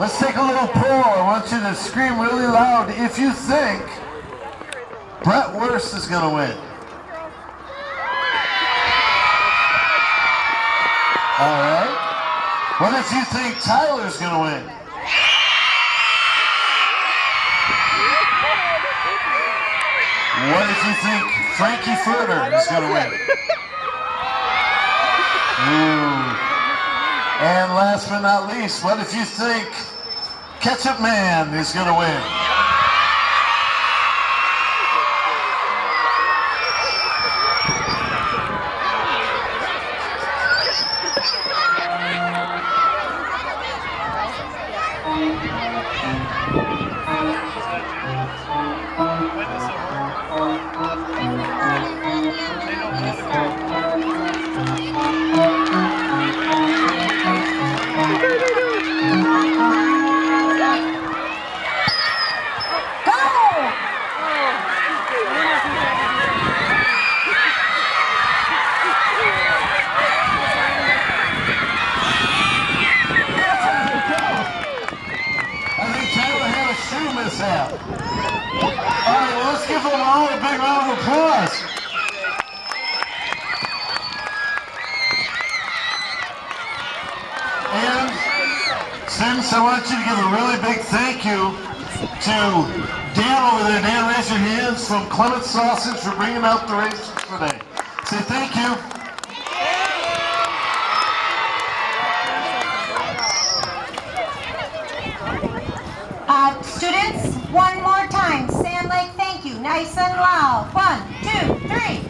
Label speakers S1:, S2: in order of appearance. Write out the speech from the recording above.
S1: Let's take a little poll. I want you to scream really loud if you think Brett Wurst is going to win. All right. What if you think Tyler's going to win? What if you think Frankie Furter is going to win? Ooh. And last but not least, what if you think Ketchup Man is going to win? mishap. All right, well, let's give them all a big round of applause. And since I want you to give a really big thank you to Dan over there. Dan, raise your hands from Klement Sausage for bringing out the races today. Say thank you.
S2: Uh, students, one more time. Sand Lake, thank you. Nice and loud. One, two, three.